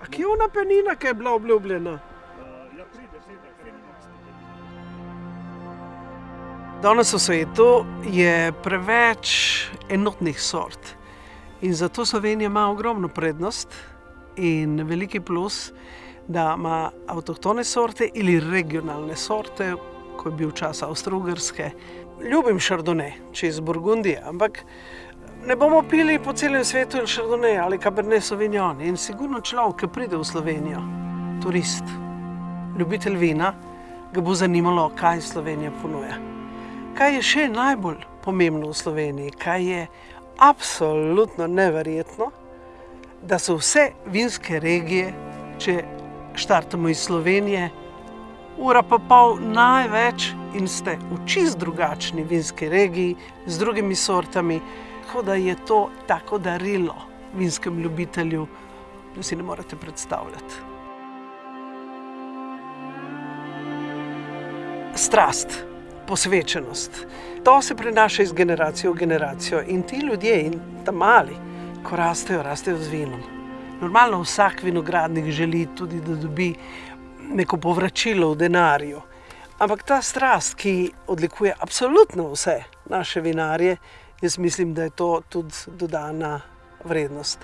A kje je ona penina, ki je bila obljubljena? Ja, pride, sedaj, Danes v svetu je preveč enotnih sort in zato Slovenija ima ogromno prednost in veliki plus, da ima avtohtone sorte ali regionalne sorte, ko je bil čas Avstro-Ugrske. Ljubim šardone, če iz Burgundije, ampak ne bomo pili po celem svetu ali šardone ali cabernet sauvignon. In sigurno človek, ki pride v Slovenijo, turist, ljubitelj vina, ga bo zanimalo, kaj Slovenija ponuja. Kaj je še najbolj pomembno v Sloveniji, kaj je absolutno neverjetno, da so vse vinske regije, če štartamo iz Slovenije, ura pa pol največ in ste v čist drugačni vinski regiji z drugimi sortami, tako da je to tako darilo vinskem ljubitelju, da si ne morete predstavljati. Strast, posvečenost. To se prenaša iz generacije v generacijo in ti ljudje, in ta mali, ko rastejo, rastejo z vinom. Normalno vsak vinogradnik želi tudi, da dobi neko povračilo v denarju. Ampak ta strast, ki odlikuje absolutno vse naše vinarje, jaz mislim, da je to tudi dodana vrednost.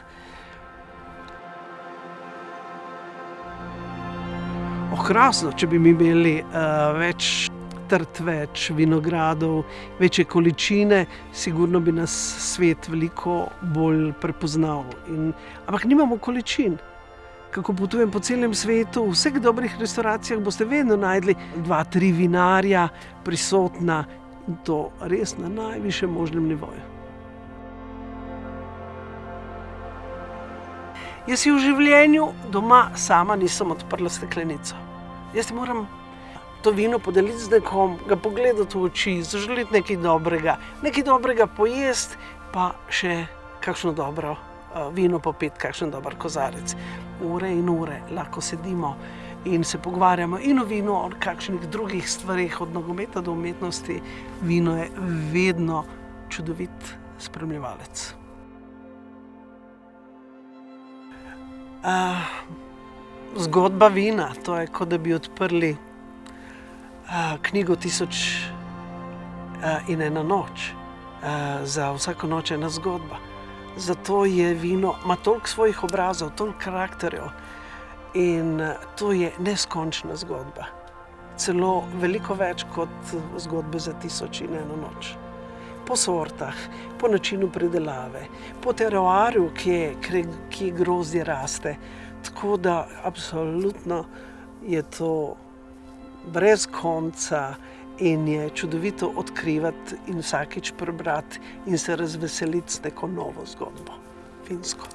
Okrasno, če bi mi imeli uh, več trt, več vinogradov, večje količine, sigurno bi nas svet veliko bolj prepoznal. In, ampak nimamo količin. Kako potujem po celem svetu, v vseh dobrih restavracijah boste vedno najdli dva, tri vinarja prisotna to res na najvišjem možnem nivoju. Jaz si v življenju doma sama nisem odprla steklenico. Jaz moram to vino podeliti z nekom, ga pogledati v oči, zaželiti nekaj dobrega, nekaj dobrega pojesti, pa še kakšno dobro vino popiti, kakšen dober kozarec. Ure in ure lahko sedimo in se pogovarjamo in o vinu, o kakšnih drugih stvarih, od nogometa do umetnosti. Vino je vedno čudovit spremljevalec. Uh, zgodba vina, to je kot da bi odprli uh, knjigo Tisoč uh, in ena noč. Uh, za vsako noč je ena zgodba. Zato je vino, ima toliko svojih obrazov, toliko karakterjev in uh, to je neskončna zgodba. Celo veliko več kot zgodbe za Tisoč in eno noč. Po sortah, po načinu predelave, po teroarju, kje grozdje raste. Tako da absolutno je to brez konca in je čudovito odkrivati in vsakič prebrati in se razveseliti s neko novo zgodbo, finsko.